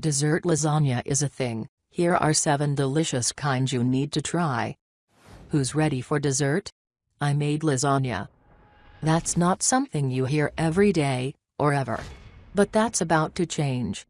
Dessert lasagna is a thing, here are 7 delicious kinds you need to try. Who's ready for dessert? I made lasagna. That's not something you hear every day, or ever. But that's about to change.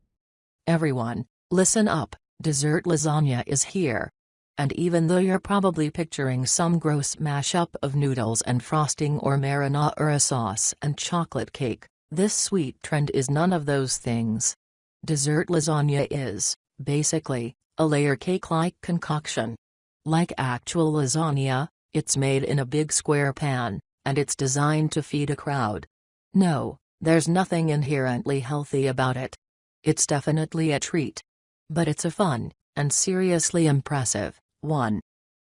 Everyone, listen up, dessert lasagna is here. And even though you're probably picturing some gross mashup of noodles and frosting or marinara sauce and chocolate cake, this sweet trend is none of those things. Dessert lasagna is, basically, a layer cake-like concoction. Like actual lasagna, it's made in a big square pan, and it's designed to feed a crowd. No, there's nothing inherently healthy about it. It's definitely a treat. But it's a fun, and seriously impressive, one.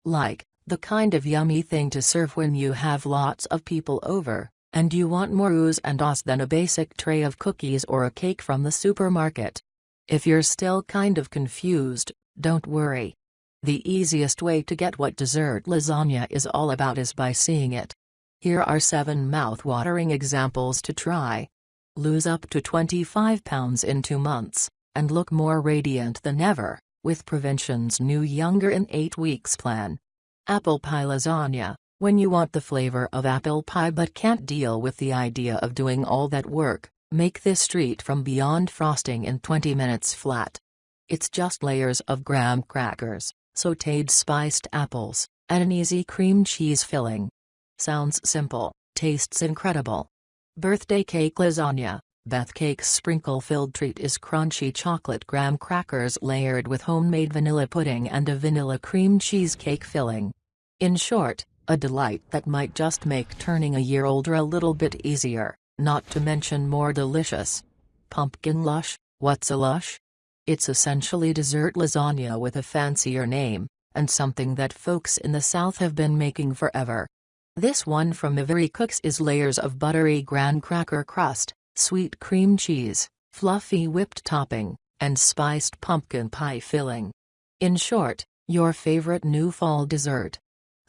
Like, the kind of yummy thing to serve when you have lots of people over, and you want more oohs and ahs than a basic tray of cookies or a cake from the supermarket. If you're still kind of confused, don't worry. The easiest way to get what dessert lasagna is all about is by seeing it. Here are 7 mouth-watering examples to try. Lose up to 25 pounds in 2 months, and look more radiant than ever, with Prevention's new Younger in 8 Weeks plan. Apple Pie Lasagna When you want the flavor of apple pie but can't deal with the idea of doing all that work, make this treat from Beyond Frosting in 20 minutes flat. It's just layers of graham crackers, sautéed spiced apples, and an easy cream cheese filling. Sounds simple, tastes incredible. Birthday cake lasagna. Beth Cake's sprinkle-filled treat is crunchy chocolate graham crackers layered with homemade vanilla pudding and a vanilla cream cheesecake filling. In short, a delight that might just make turning a year older a little bit easier, not to mention more delicious. Pumpkin lush, what's a lush? It's essentially dessert lasagna with a fancier name, and something that folks in the South have been making forever. This one from Ivory Cooks is layers of buttery graham cracker crust, sweet cream cheese, fluffy whipped topping, and spiced pumpkin pie filling. In short, your favorite new fall dessert.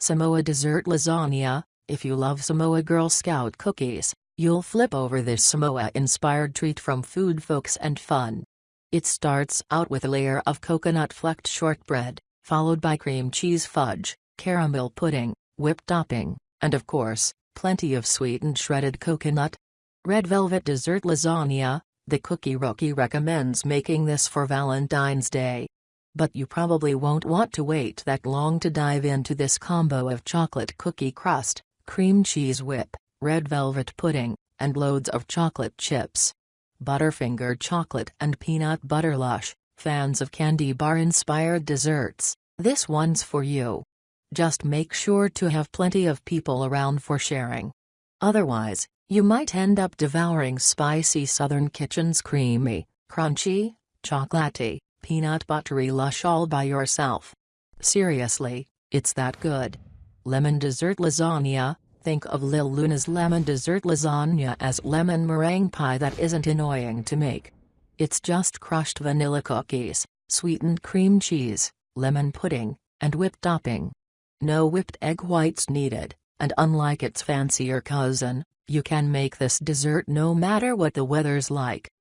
Samoa Dessert Lasagna, if you love Samoa Girl Scout cookies, you'll flip over this Samoa-inspired treat from Food Folks and Fun. It starts out with a layer of coconut-flecked shortbread, followed by cream cheese fudge, caramel pudding, whipped topping, and of course, plenty of sweetened shredded coconut. Red Velvet Dessert Lasagna, the cookie rookie recommends making this for Valentine's Day. But you probably won't want to wait that long to dive into this combo of chocolate cookie crust, cream cheese whip, red velvet pudding, and loads of chocolate chips. Butterfinger chocolate and peanut butter lush, fans of candy bar inspired desserts, this one's for you. Just make sure to have plenty of people around for sharing. Otherwise, you might end up devouring spicy Southern Kitchen's creamy, crunchy, chocolatey, peanut buttery lush all by yourself. Seriously, it's that good. Lemon dessert lasagna, think of Lil Luna's lemon dessert lasagna as lemon meringue pie that isn't annoying to make. It's just crushed vanilla cookies, sweetened cream cheese, lemon pudding, and whipped topping. No whipped egg whites needed, and unlike its fancier cousin, you can make this dessert no matter what the weather's like.